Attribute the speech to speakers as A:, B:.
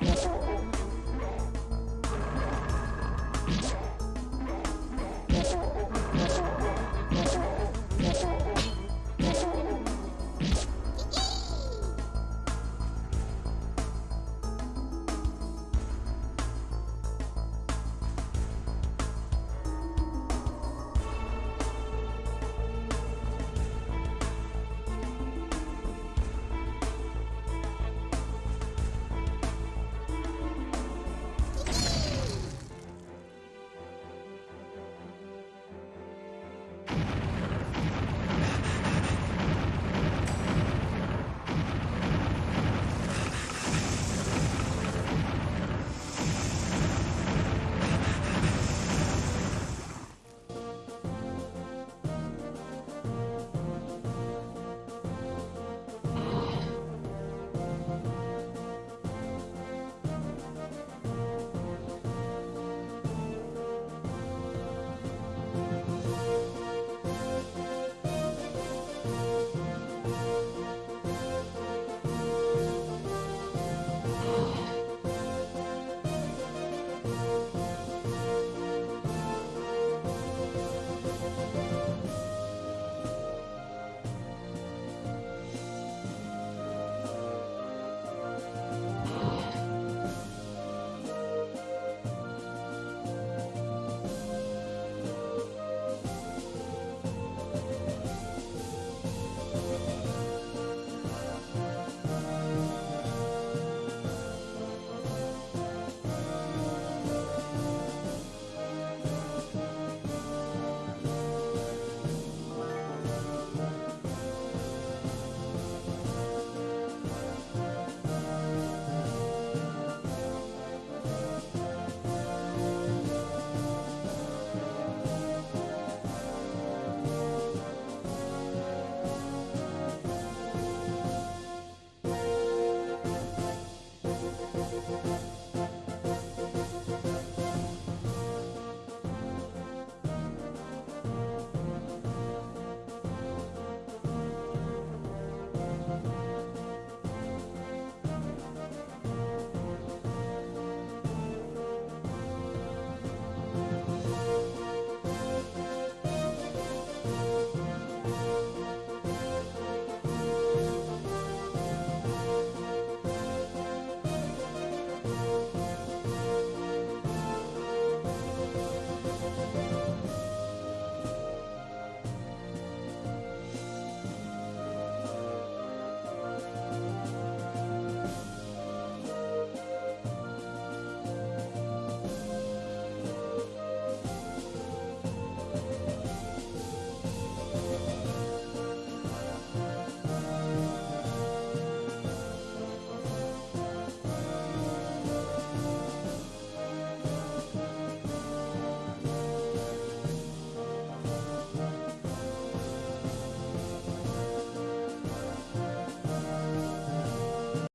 A: Yes.